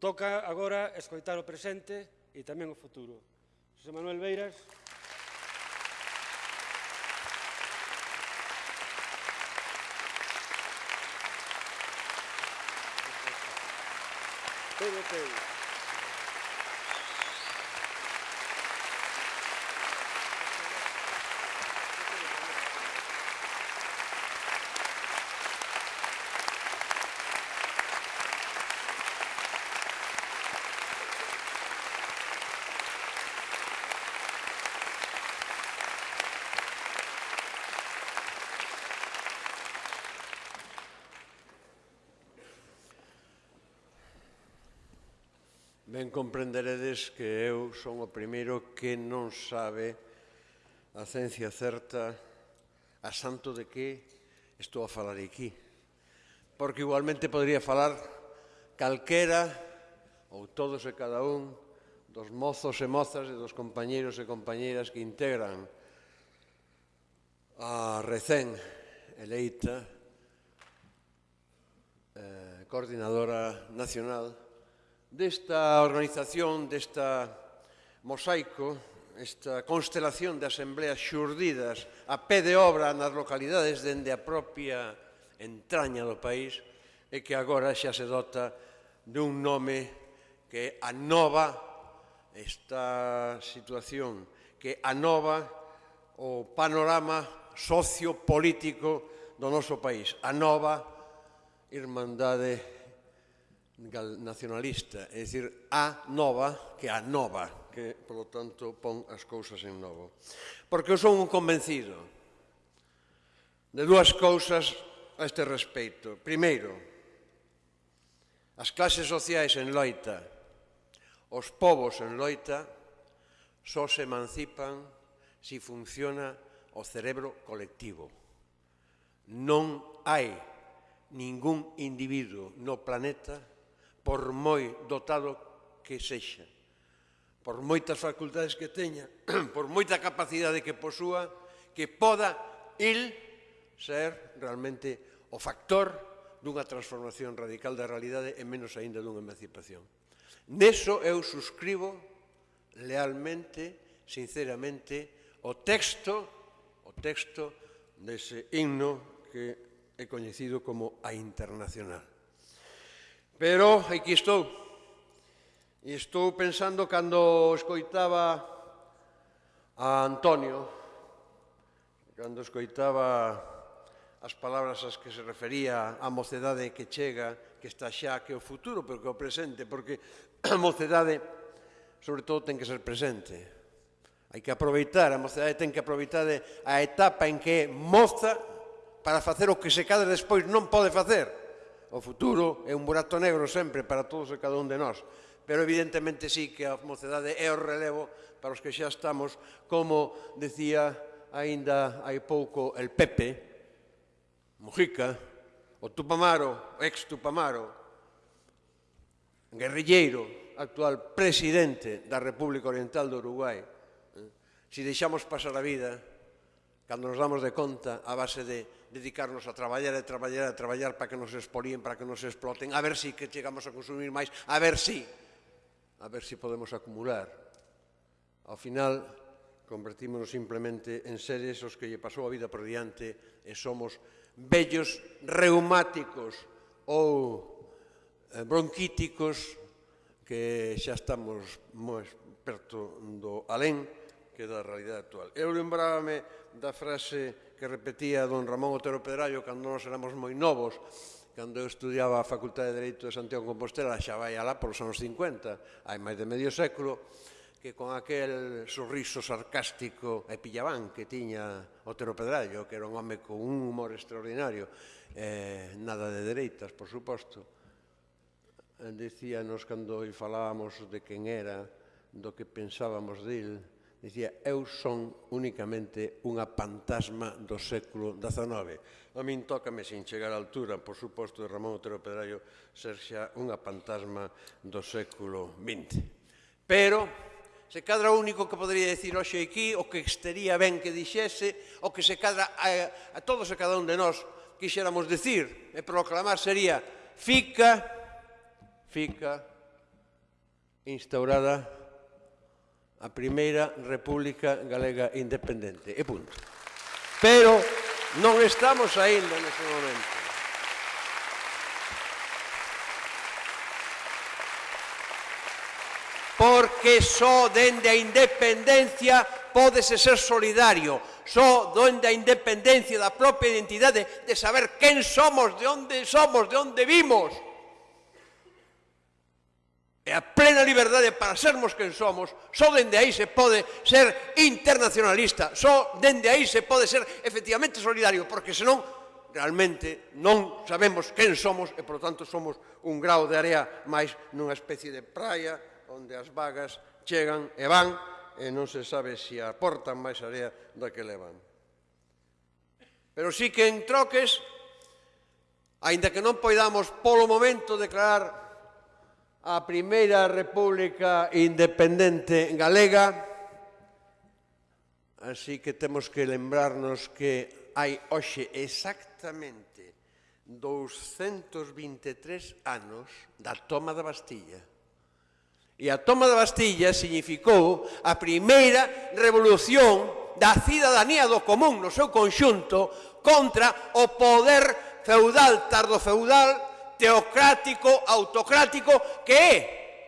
Toca agora escoitar o presente e tamén o futuro. José Manuel Beiras. Todo teu. Ben comprenderedes que eu son o primeiro que non sabe a ciencia certa a santo de que estou a falar aquí. Porque igualmente podría falar calquera ou todos e cada un dos mozos e mozas e dos compañeros e compañeras que integran a recén eleita eh, coordinadora nacional desta organización, desta mosaico, esta constelación de asembleas xurdidas a pé de obra nas localidades dende a propia entraña do país e que agora xa se dota dun nome que anova esta situación, que anova o panorama sociopolítico do noso país, a nova Irmandade nacionalista, é dicir, a nova, que a nova, que, polo tanto, pon as cousas en novo. Porque eu son un convencido de dúas cousas a este respeito. Primeiro, as clases sociais en loita, os povos en loita, só se emancipan se si funciona o cerebro colectivo. Non hai ningún individuo no planeta por moi dotado que sexa, por moitas facultades que teña, por moita capacidade que posúa, que poda il ser realmente o factor dunha transformación radical da realidade e menos aínda dunha emancipación. Neso eu suscribo lealmente, sinceramente, o texto, o texto dese himno que é coñecido como a internacional. Pero aquí estou. E estou pensando cando escoitaba a Antonio, cando escoitaba as palabras ás que se refería a mocedade que chega, que está xa, que o futuro, pero que o presente, porque a mocedade, sobre todo, ten que ser presente. Hai que aproveitar, a mocedade ten que aproveitar a etapa en que é moza para facer o que se cada despois non pode facer o futuro é un burato negro sempre para todos e cada un de nós. Pero evidentemente sí que a mocedade é o relevo para os que xa estamos, como decía aínda hai pouco el Pepe, Mujica, o Tupamaro, ex Tupamaro, guerrilleiro, actual presidente da República Oriental do Uruguai, se si deixamos pasar a vida, cando nos damos de conta a base de dedicarnos a traballar e traballar e traballar para que nos exporíen, para que nos exploten, a ver si que chegamos a consumir máis, a ver si, a ver si podemos acumular. Ao final, convertímonos simplemente en seres os que lle pasou a vida por diante e somos vellos reumáticos ou eh, bronquíticos que xa estamos moi perto do alén que da realidade actual. Eu lembrábame da frase que repetía don Ramón Otero Pedrallo cando nos éramos moi novos, cando eu estudiaba a Facultade de Dereito de Santiago de Compostela, xa vai alá polos anos 50, hai máis de medio século, que con aquel sorriso sarcástico e pillabán que tiña Otero Pedrallo, que era un home con un humor extraordinario, eh, nada de dereitas, por suposto, decíanos cando falábamos de quen era, do que pensábamos dele, dicía eu son únicamente unha pantasma do século XIX. A min tócame sin chegar á altura, por suposto, de Ramón Otero Pedrallo ser xa unha pantasma do século XX. Pero, se cadra o único que podría decir hoxe aquí, o que estaría ben que dixese, o que se cadra a, a todos e cada un de nós quixéramos decir e proclamar sería fica, fica instaurada a primeira República Galega Independente. E punto. Pero non estamos aínda neste momento. Porque só dende a independencia podese ser solidario, só dende a independencia da propia identidade de saber quen somos, de onde somos, de onde vimos e a plena liberdade para sermos quen somos, só dende aí se pode ser internacionalista, só dende aí se pode ser efectivamente solidario, porque senón realmente non sabemos quen somos e, por tanto, somos un grau de area máis nunha especie de praia onde as vagas chegan e van e non se sabe se aportan máis area da que levan. Pero sí que en troques, aínda que non poidamos polo momento declarar a primeira república independente galega, así que temos que lembrarnos que hai hoxe exactamente 223 anos da toma da Bastilla. E a toma da Bastilla significou a primeira revolución da cidadanía do común no seu conxunto contra o poder feudal, tardo feudal, teocrático autocrático que é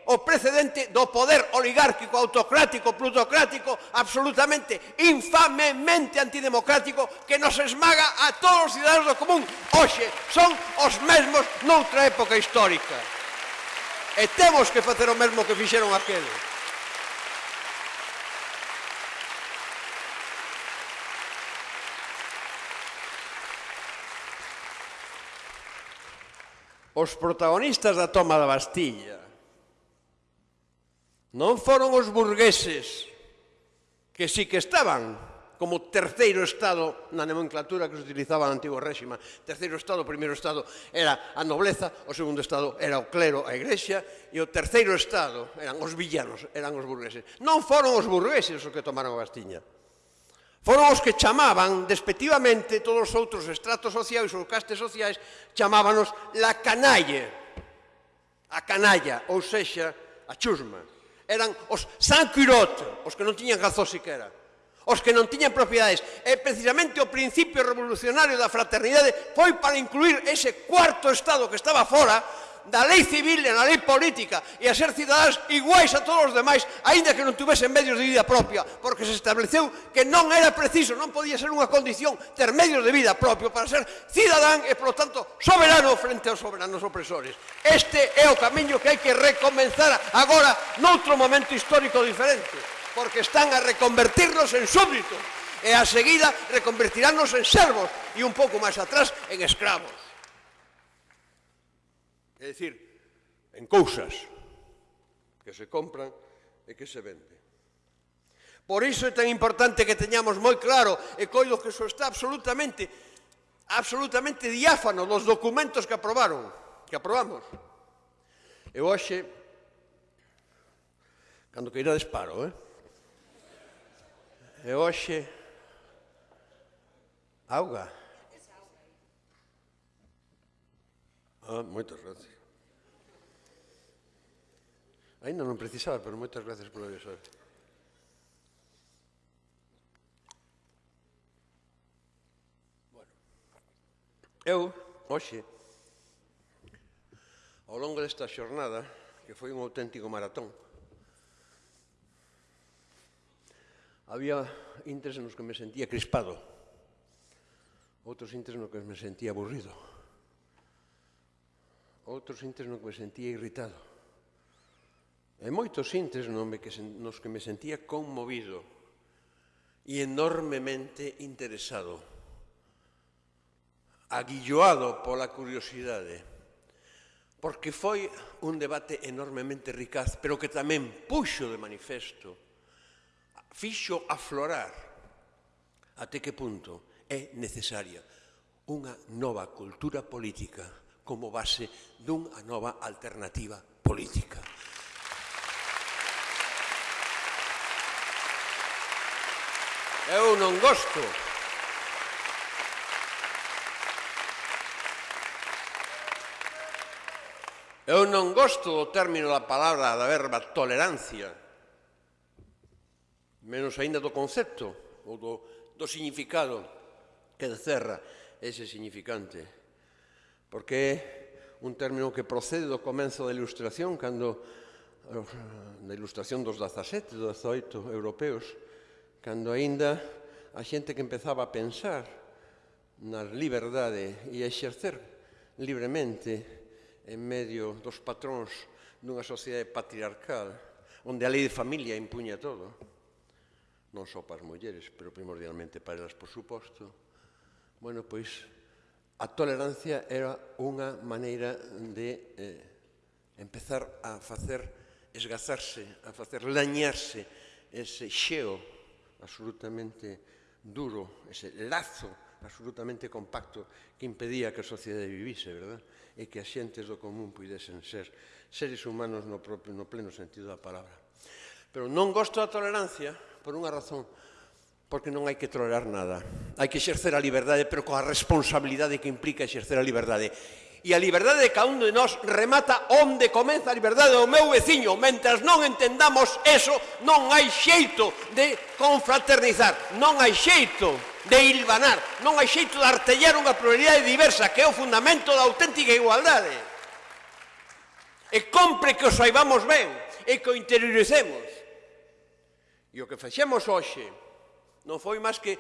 o precedente do poder oligárquico, autocrático, plutocrático, absolutamente, infamemente antidemocrático que nos esmaga a todos os cidadanos do común. Hoxe son os mesmos noutra época histórica. E temos que facer o mesmo que fixeron aqueles. os protagonistas da toma da Bastilla non foron os burgueses que sí que estaban como terceiro estado na nomenclatura que se utilizaba no antigo réxima. Terceiro estado, primeiro estado era a nobleza, o segundo estado era o clero, a igrexa, e o terceiro estado eran os villanos, eran os burgueses. Non foron os burgueses os que tomaron a Bastiña. Foron os que chamaban, despectivamente, todos os outros estratos sociais ou castes sociais, chamábanos la canalle, a canalla, ou sexa, a chusma. Eran os san cuirot, os que non tiñan razón siquera, os que non tiñan propiedades. E precisamente o principio revolucionario da fraternidade foi para incluir ese cuarto estado que estaba fora da lei civil e na lei política e a ser cidadáns iguais a todos os demais, aínda que non tuvesen medios de vida propia, porque se estableceu que non era preciso, non podía ser unha condición ter medios de vida propio para ser cidadán e, polo tanto, soberano frente aos soberanos opresores. Este é o camiño que hai que recomenzar agora noutro momento histórico diferente, porque están a reconvertirnos en súbditos e a seguida reconvertiránnos en servos e un pouco máis atrás en escravos. É dicir, en cousas que se compran e que se venden. Por iso é tan importante que teñamos moi claro, e coido que iso está absolutamente, absolutamente diáfano dos documentos que aprobaron, que aprobamos. E hoxe, cando que irá desparo, eh? E hoxe, auga, Ah, moitas gracias. Ainda non precisaba, pero moitas gracias por avisar. Bueno, eu, hoxe, ao longo desta xornada, que foi un auténtico maratón, había intres nos que me sentía crispado, outros intres nos que me sentía aburrido, outros intres non que me sentía irritado. E moitos intres no me que, nos que me sentía conmovido e enormemente interesado, aguilloado pola curiosidade, porque foi un debate enormemente ricaz, pero que tamén puxo de manifesto, fixo aflorar até que punto é necesaria unha nova cultura política como base dunha nova alternativa política. Eu non gosto. Eu non gosto do término da palabra da verba tolerancia, menos aínda do concepto ou do, do significado que encerra ese significante porque é un término que procede do comenzo da ilustración, cando na eh, ilustración dos 17, dos 18 europeos, cando aínda a xente que empezaba a pensar na liberdade e a exercer libremente en medio dos patróns dunha sociedade patriarcal onde a lei de familia impuña todo, non só para as mulleres, pero primordialmente para elas, por suposto, bueno, pois, a tolerancia era unha maneira de eh, empezar a facer esgazarse, a facer lañarse ese xeo absolutamente duro, ese lazo absolutamente compacto que impedía que a sociedade vivise, verdad? E que as xentes do común pudesen ser seres humanos no, propio, no pleno sentido da palabra. Pero non gosto da tolerancia por unha razón, porque non hai que tolerar nada. Hai que exercer a liberdade, pero coa responsabilidade que implica exercer a liberdade. E a liberdade de cada un de nós remata onde comeza a liberdade do meu veciño. Mentras non entendamos eso, non hai xeito de confraternizar, non hai xeito de hilvanar, non hai xeito de artellar unha pluralidade diversa, que é o fundamento da auténtica igualdade. E compre que o saibamos ben, e que o interioricemos. E o que fexemos hoxe, Non foi máis que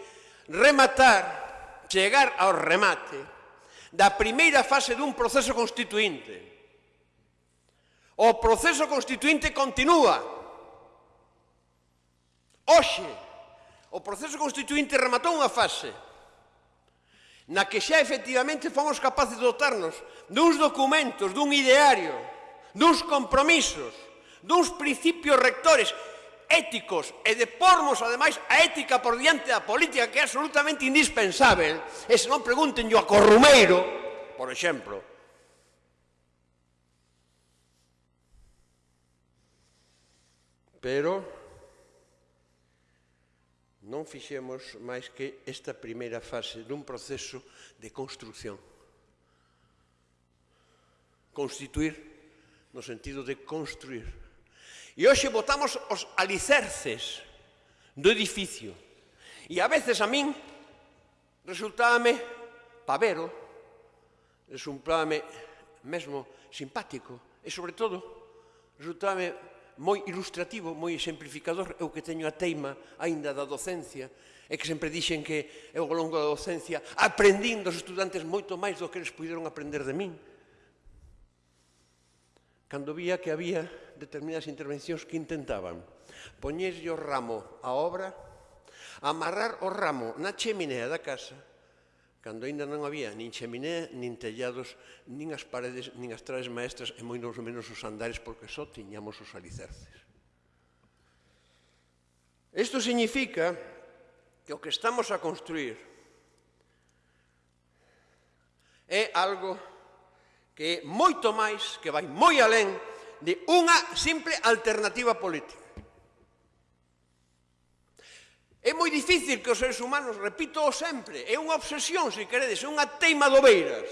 rematar, chegar ao remate da primeira fase dun proceso constituinte. O proceso constituinte continúa. Hoxe, o proceso constituinte rematou unha fase na que xa efectivamente fomos capaces de dotarnos duns documentos, dun ideario, duns compromisos, duns principios rectores éticos e de pormos, ademais, a ética por diante da política que é absolutamente indispensável e se non preguntenllo a Corrumeiro, por exemplo, pero non fixemos máis que esta primeira fase dun proceso de construción. Constituir no sentido de construir E hoxe botamos os alicerces do edificio. E a veces a min resultábame pavero, resultábame mesmo simpático e, sobre todo, resultábame moi ilustrativo, moi exemplificador, eu que teño a teima aínda da docencia, e que sempre dixen que eu ao longo da docencia aprendín dos estudantes moito máis do que eles puderon aprender de min. Cando vía que había determinadas intervencións que intentaban poñerlle o ramo á obra, amarrar o ramo na cheminea da casa, cando aínda non había nin cheminea, nin tellados, nin as paredes, nin as traves maestras e moi menos os andares porque só tiñamos os alicerces. Isto significa que o que estamos a construir é algo que é moito máis, que vai moi alén de unha simple alternativa política. É moi difícil que os seres humanos, repito sempre, é unha obsesión, se queredes, é unha teima do Beiras.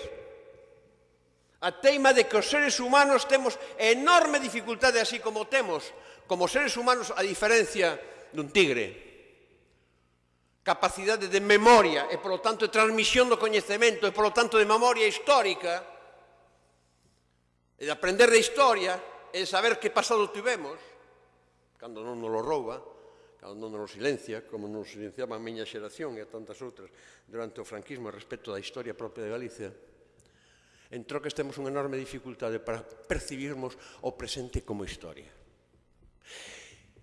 A teima de que os seres humanos temos enorme dificultade, así como temos, como seres humanos, a diferencia dun tigre. Capacidade de memoria e, polo tanto, de transmisión do coñecemento e, polo tanto, de memoria histórica e de aprender de historia, e saber que pasado tivemos, cando non nos lo rouba, cando non nos silencia, como nos silenciaba a miña xeración e a tantas outras durante o franquismo respecto da historia propia de Galicia, entrou que estemos unha enorme dificultade para percibirmos o presente como historia.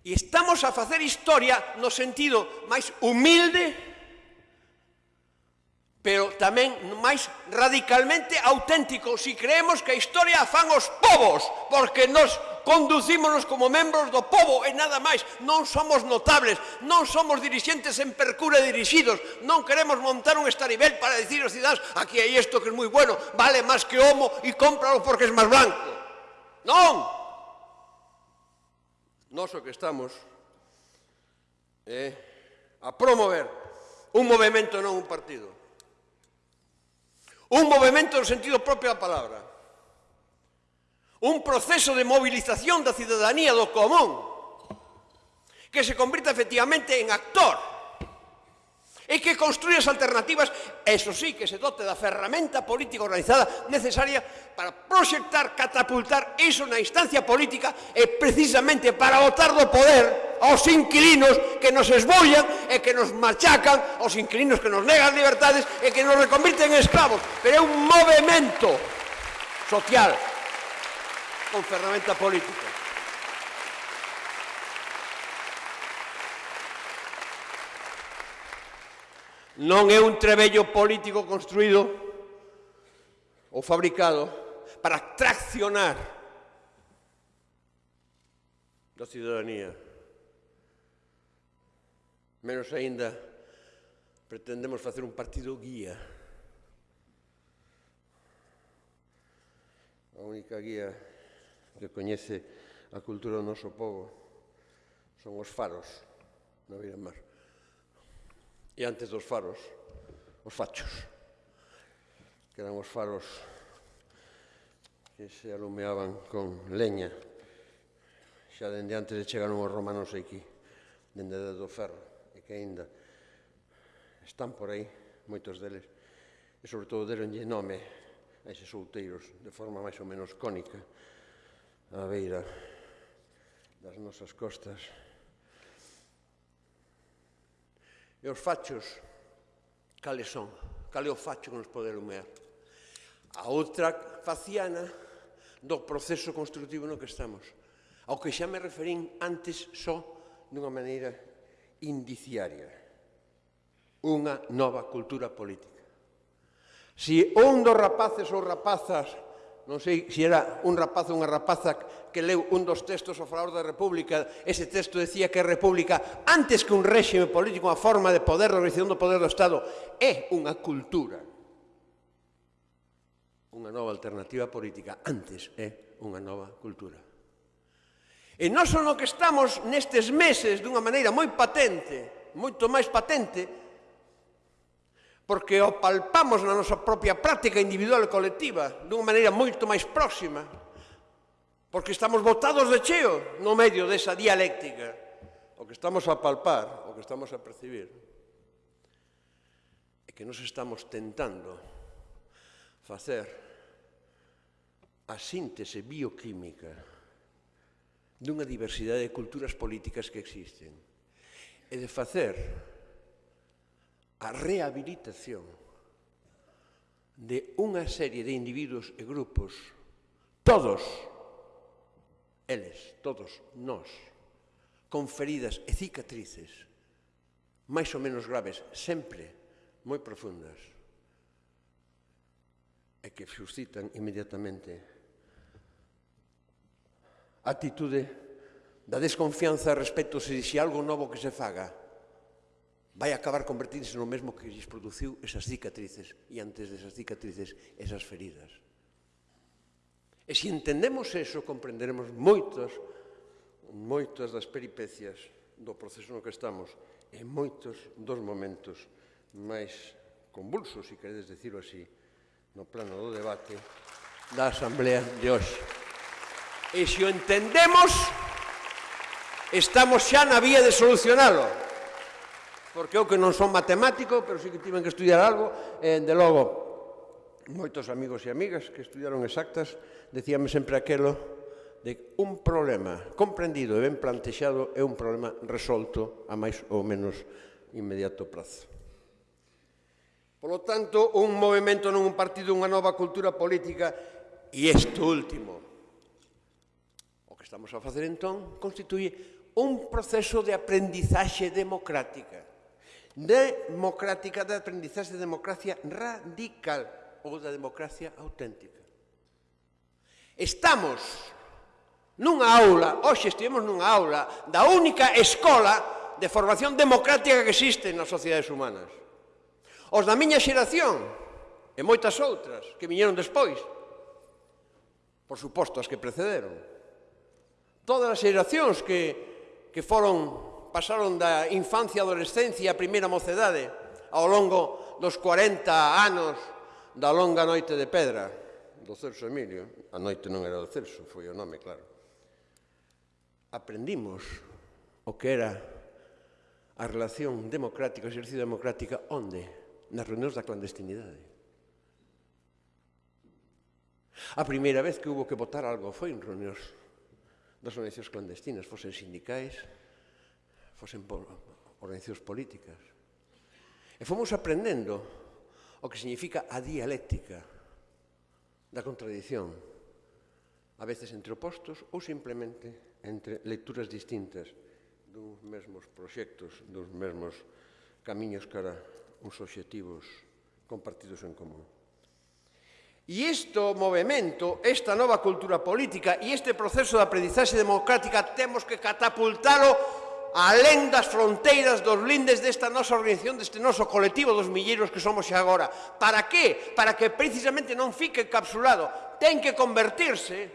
E estamos a facer historia no sentido máis humilde pero tamén máis radicalmente auténtico se si creemos que a historia a fan os povos, porque nos conducímonos como membros do povo e nada máis, non somos notables, non somos dirixentes en percura dirixidos, non queremos montar un estarivel para dicir aos cidadãos aquí hai isto que é moi bueno, vale máis que homo e cómpralo porque é máis blanco. Non! Nos o que estamos é eh, a promover un movimento, non un partido un movimento no sentido propio da palabra, un proceso de movilización da cidadanía do común que se convirta efectivamente en actor e que construir as alternativas, eso sí, que se dote da ferramenta política organizada necesaria para proxectar, catapultar iso na instancia política e precisamente para botar do poder aos inquilinos que nos esbollan e que nos machacan, aos inquilinos que nos negan libertades e que nos reconvirten en esclavos. Pero é un movimento social con ferramenta política. non é un trebello político construído ou fabricado para traccionar da cidadanía. Menos aínda pretendemos facer un partido guía. A única guía que coñece a cultura do noso povo son os faros na beira mar. E antes dos faros, os fachos, que eran os faros que se alumeaban con leña. Xa dende antes de chegaron os romanos aquí, dende desde do ferro, e que aínda están por aí, moitos deles, e sobre todo deronlle nome a eses outeiros de forma máis ou menos cónica, á beira das nosas costas, E os fachos, cales son? Cale o facho que nos pode lumear? A outra faciana do proceso construtivo no que estamos. Ao que xa me referín antes só dunha maneira indiciaria. Unha nova cultura política. Se si un dos rapaces ou rapazas non sei se era un rapaz ou unha rapaza que leu un dos textos ao favor da República, ese texto decía que a República, antes que un réxime político, unha forma de poder, de organización do poder do Estado, é unha cultura. Unha nova alternativa política, antes é unha nova cultura. E non só no que estamos nestes meses dunha maneira moi patente, moito máis patente, porque o palpamos na nosa propia práctica individual e colectiva dunha maneira moito máis próxima, Porque estamos botados de cheo no medio desa dialéctica. O que estamos a palpar, o que estamos a percibir, é que nos estamos tentando facer a síntese bioquímica dunha diversidade de culturas políticas que existen e de facer a rehabilitación de unha serie de individuos e grupos, todos, eles, todos nós, con feridas e cicatrices máis ou menos graves, sempre moi profundas, e que suscitan inmediatamente atitude da desconfianza respecto se dixe algo novo que se faga vai acabar convertirse no mesmo que lles produciu esas cicatrices e antes desas cicatrices esas feridas. E se entendemos eso, comprenderemos moitas, moitas das peripecias do proceso no que estamos e moitos dos momentos máis convulsos, se queredes decirlo así, no plano do debate da Asamblea de hoxe. E se o entendemos, estamos xa na vía de solucionalo. Porque eu que non son matemático, pero sí que tiven que estudiar algo, e, de logo, moitos amigos e amigas que estudiaron exactas, decíame sempre aquelo de un problema comprendido e ben plantexado é un problema resolto a máis ou menos inmediato prazo. Polo tanto, un movimento non un partido, unha nova cultura política e isto último, o que estamos a facer entón, constituye un proceso de aprendizaxe democrática, democrática, de aprendizaxe de democracia radical, ou da democracia auténtica. Estamos nunha aula, hoxe estivemos nunha aula da única escola de formación democrática que existe nas sociedades humanas. Os da miña xeración e moitas outras que viñeron despois, por suposto as que precederon, todas as xeracións que, que foron, pasaron da infancia, adolescencia, a primeira mocedade, ao longo dos 40 anos da longa noite de pedra do Celso Emilio, a noite non era do Celso, foi o nome, claro, aprendimos o que era a relación democrática, o exercicio democrática, onde? Nas reunións da clandestinidade. A primeira vez que hubo que votar algo foi en reunións das organizacións clandestinas, fosen sindicais, fosen organizacións políticas. E fomos aprendendo o que significa a dialéctica da contradición, a veces entre opostos ou simplemente entre lecturas distintas duns mesmos proxectos, dos mesmos camiños cara uns obxectivos compartidos en común. E isto movimento, esta nova cultura política e este proceso de aprendizaxe democrática temos que catapultalo alén das fronteiras dos lindes desta nosa organización, deste noso colectivo dos milleiros que somos xa agora. Para que? Para que precisamente non fique encapsulado. Ten que convertirse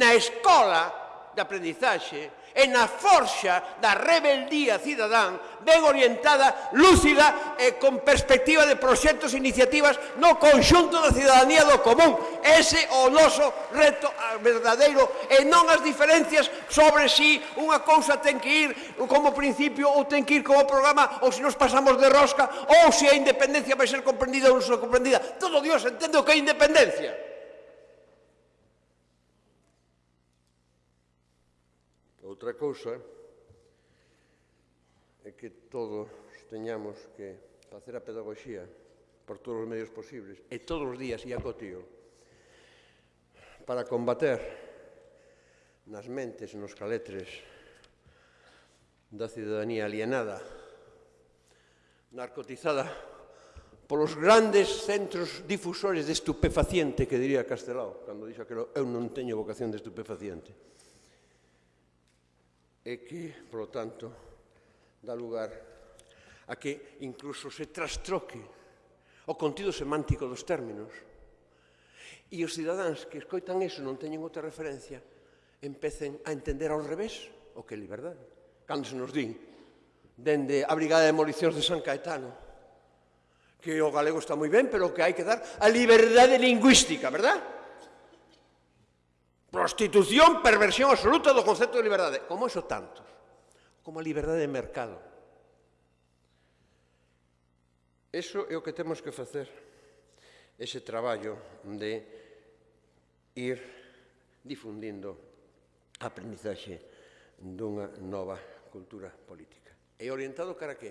na escola de aprendizaxe e na forxa da rebeldía cidadán ben orientada, lúcida e con perspectiva de proxectos e iniciativas no conxunto da cidadanía do común. Ese o noso reto verdadeiro e non as diferencias sobre si unha cousa ten que ir como principio ou ten que ir como programa ou se nos pasamos de rosca ou se a independencia vai ser comprendida ou non ser comprendida. Todo Dios entende o que é independencia. Outra cousa é que todos teñamos que facer a pedagogía por todos os medios posibles e todos os días e a cotío para combater nas mentes e nos caletres da cidadanía alienada narcotizada polos grandes centros difusores de estupefaciente que diría Castelao cando dixo que eu non teño vocación de estupefaciente e que, polo tanto, dá lugar a que incluso se trastroque o contido semántico dos términos e os cidadáns que escoitan eso non teñen outra referencia empecen a entender ao revés o que é liberdade. Cando se nos din dende a Brigada de Demolicións de San Caetano que o galego está moi ben, pero que hai que dar a liberdade lingüística, verdad? Prostitución, perversión absoluta do concepto de liberdade. Como iso tantos. Como a liberdade de mercado. Eso é o que temos que facer. Ese traballo de ir difundindo a aprendizaxe dunha nova cultura política. E orientado cara a que?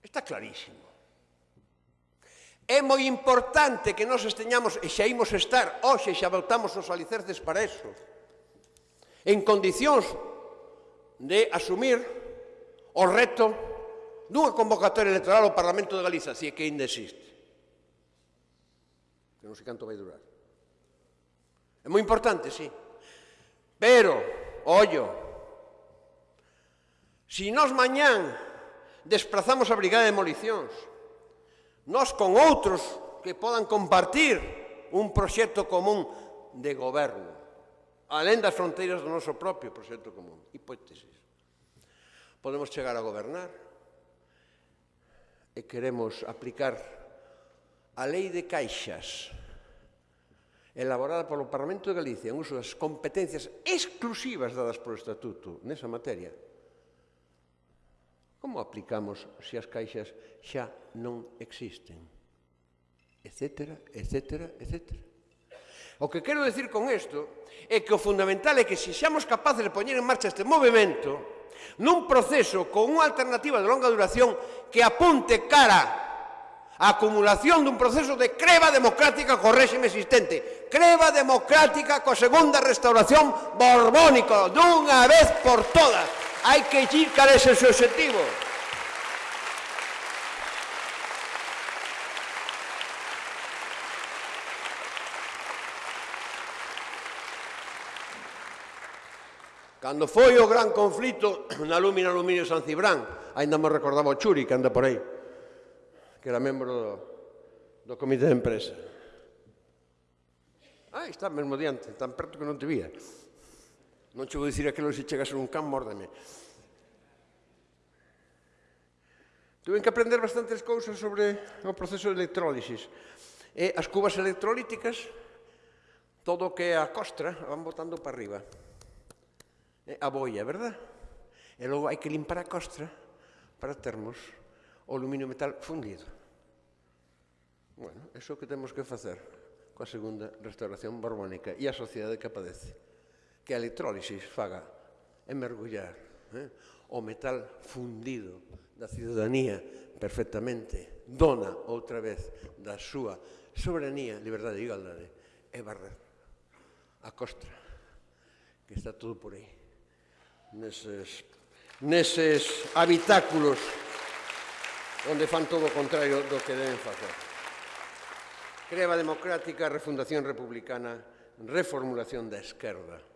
Está clarísimo. É moi importante que nos esteñamos, e xa imos estar, hoxe xa voltamos os alicerces para eso, en condicións de asumir o reto dunha convocatoria electoral ao Parlamento de Galiza, se que ainda existe. Que non sei canto vai durar. É moi importante, sí. Pero, ollo, se si nos mañán desplazamos a brigada de demolicións, Nos con outros que podan compartir un proxecto común de goberno, alén das fronteiras do noso propio proxecto común. Hipótesis. Podemos chegar a gobernar e queremos aplicar a lei de caixas elaborada polo Parlamento de Galicia en uso das competencias exclusivas dadas polo Estatuto nesa materia, Como aplicamos se as caixas xa non existen? Etcétera, etcétera, etcétera. O que quero decir con isto é que o fundamental é que se xamos capaces de poñer en marcha este movimento nun proceso con unha alternativa de longa duración que apunte cara a acumulación dun proceso de creva democrática co réxime existente, creva democrática co segunda restauración borbónica dunha vez por todas hai que ir cara ese seu objetivo. Cando foi o gran conflito na Lúmina Aluminio San Cibrán, ainda me recordaba o Churi, que anda por aí, que era membro do, do comité de empresa. Ah, está mesmo diante, tan perto que non te vía. Non che vou dicir aquilo se chegas un can, mórdeme. Tuve que aprender bastantes cousas sobre o proceso de electrólisis. E as cubas electrolíticas, todo o que é a costra, van botando para arriba. E a boia, verdad? E logo hai que limpar a costra para termos o aluminio metal fundido. Bueno, eso que temos que facer coa segunda restauración borbónica e a sociedade que padece que a electrólisis faga é mergullar eh? o metal fundido da ciudadanía perfectamente dona outra vez da súa soberanía, liberdade e igualdade e barrer a costra que está todo por aí neses, neses habitáculos onde fan todo o contrario do que deben facer creva democrática refundación republicana reformulación da esquerda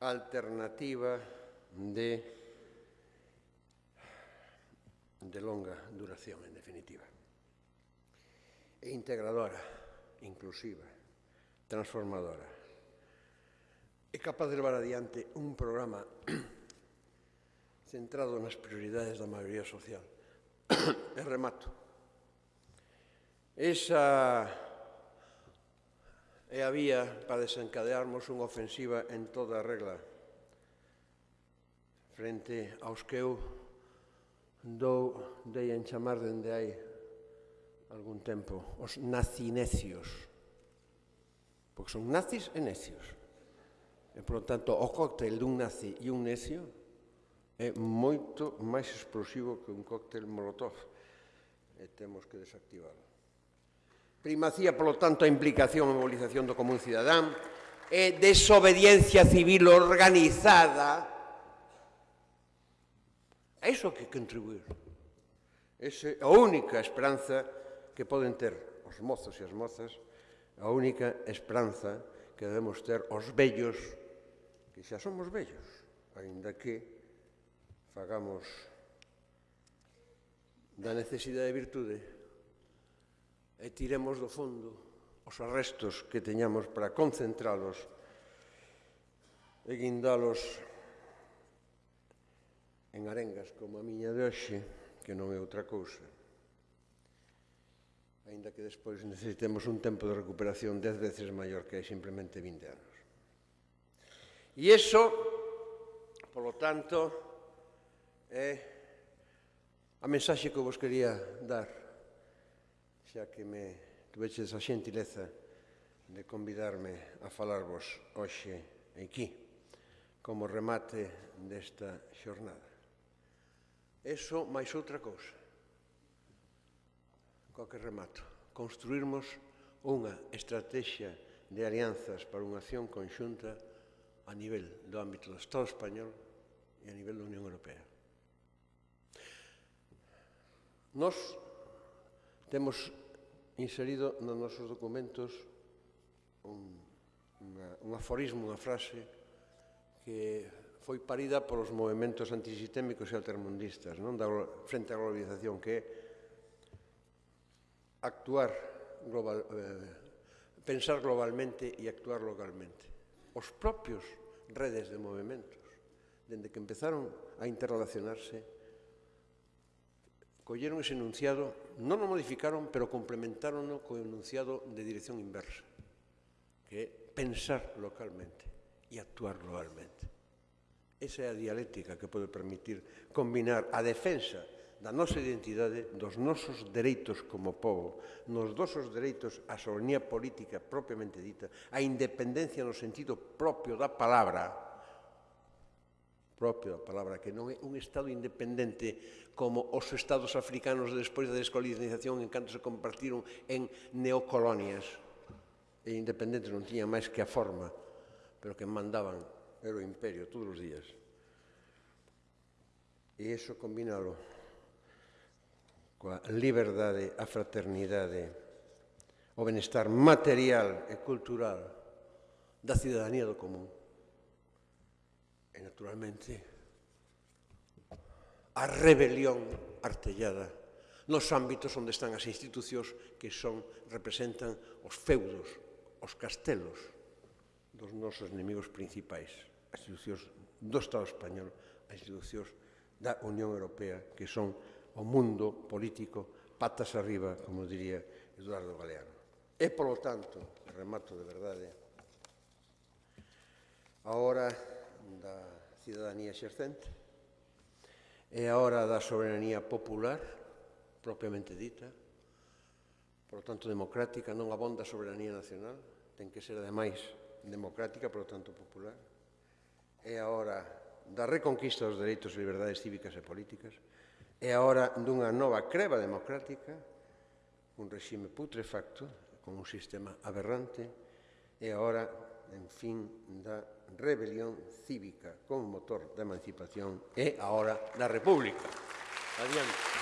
alternativa de, de longa duración, en definitiva, e integradora, inclusiva, transformadora. É capaz de levar adiante un programa centrado nas prioridades da maioría social. e remato. Esa e había para desencadearmos unha ofensiva en toda a regla. Frente aos que eu dou dei en chamar dende hai algún tempo os nazinecios porque son nazis e necios. E por tanto o cóctel dun nazi e un necio é moito máis explosivo que un cóctel molotov e temos que desactivalo Primacía, polo tanto, a implicación e mobilización do común cidadán, e desobediencia civil organizada, a iso que contribuir. Esa é a única esperanza que poden ter os mozos e as mozas, a única esperanza que debemos ter os vellos, que xa somos vellos, aínda que fagamos da necesidade de virtude e tiremos do fondo os arrestos que teñamos para concentralos e guindalos en arengas como a miña de hoxe, que non é outra cousa. Ainda que despois necesitemos un tempo de recuperación dez veces maior que é simplemente 20 anos. E iso, polo tanto, é a mensaxe que vos quería dar xa que me tuveches a xentileza de convidarme a falarvos hoxe aquí, como remate desta xornada. Eso máis outra cousa, co que remato, construirmos unha estrategia de alianzas para unha acción conxunta a nivel do ámbito do Estado español e a nivel da Unión Europea. Nos Temos inserido nos nosos documentos un, una, un aforismo, unha frase que foi parida polos movimentos antisistémicos e altermundistas non? Da, frente á globalización que é actuar global, eh, pensar globalmente e actuar localmente. Os propios redes de movimentos, dende que empezaron a interrelacionarse, colleron ese enunciado non o modificaron, pero complementaron co enunciado de dirección inversa, que é pensar localmente e actuar globalmente. Esa é a dialéctica que pode permitir combinar a defensa da nosa identidade, dos nosos dereitos como povo, nos nosos dereitos á soberanía política propiamente dita, a independencia no sentido propio da palabra, propio a palabra, que non é un Estado independente como os Estados africanos despois da descolonización en canto se compartiron en neocolonias. E independentes non tiñan máis que a forma, pero que mandaban era o imperio todos os días. E iso combinalo coa liberdade, a fraternidade, o benestar material e cultural da cidadanía do común e naturalmente a rebelión artellada nos ámbitos onde están as institucións que son representan os feudos, os castelos dos nosos inimigos principais, as institucións do Estado español, as institucións da Unión Europea, que son o mundo político patas arriba, como diría Eduardo Galeano. E, polo tanto, remato de verdade, ahora da cidadanía xercente e a hora da soberanía popular propiamente dita. Por tanto democrática non abonda a soberanía nacional. Ten que ser ademais democrática por tanto popular. E a hora da reconquista dos dereitos e liberdades cívicas e políticas. E a hora dunha nova creva democrática un regime putrefacto con un sistema aberrante. E a hora, en fin, da rebelión cívica como motor de emancipación es ahora la República. Adiós.